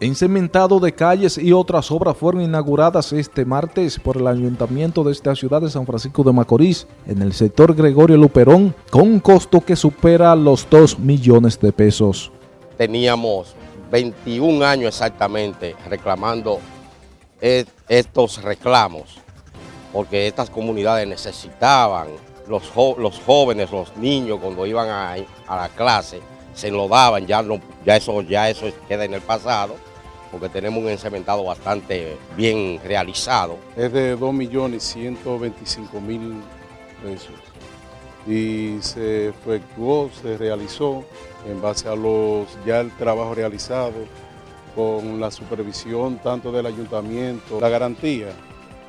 Encementado de calles y otras obras fueron inauguradas este martes por el Ayuntamiento de esta ciudad de San Francisco de Macorís en el sector Gregorio Luperón con un costo que supera los 2 millones de pesos. Teníamos 21 años exactamente reclamando estos reclamos porque estas comunidades necesitaban, los, los jóvenes, los niños cuando iban a, a la clase, se enlodaban, ya, ya, eso, ya eso queda en el pasado, porque tenemos un encementado bastante bien realizado. Es de 2.125.000 pesos y se efectuó, se realizó en base a los ya el trabajo realizado con la supervisión tanto del ayuntamiento, la garantía.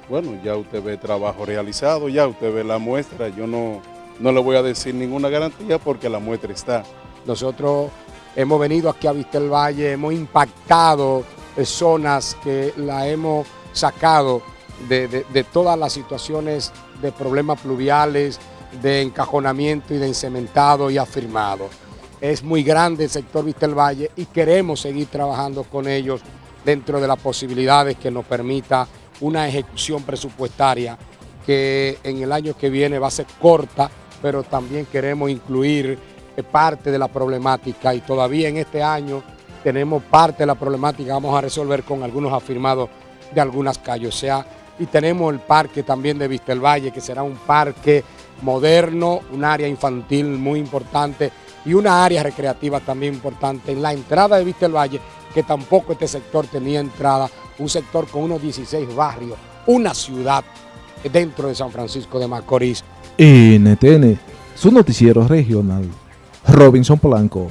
Bueno, ya usted ve trabajo realizado, ya usted ve la muestra, yo no, no le voy a decir ninguna garantía porque la muestra está. Nosotros hemos venido aquí a Vistel Valle, hemos impactado zonas que la hemos sacado de, todas las situaciones de problemas pluviales, de encajonamiento y de encementado y afirmado. Es muy grande el sector Vistel Valle y queremos seguir trabajando con ellos dentro de las posibilidades que nos permita una ejecución presupuestaria que en el año que viene va a ser corta, pero también queremos incluir parte de la problemática y todavía en este año tenemos parte de la problemática vamos a resolver con algunos afirmados de algunas calles. O sea, y tenemos el parque también de Vistelvalle, que será un parque moderno, un área infantil muy importante y una área recreativa también importante en la entrada de Vistelvalle, que tampoco este sector tenía entrada, un sector con unos 16 barrios, una ciudad dentro de San Francisco de Macorís. NTN, su noticiero regional. Robinson Polanco.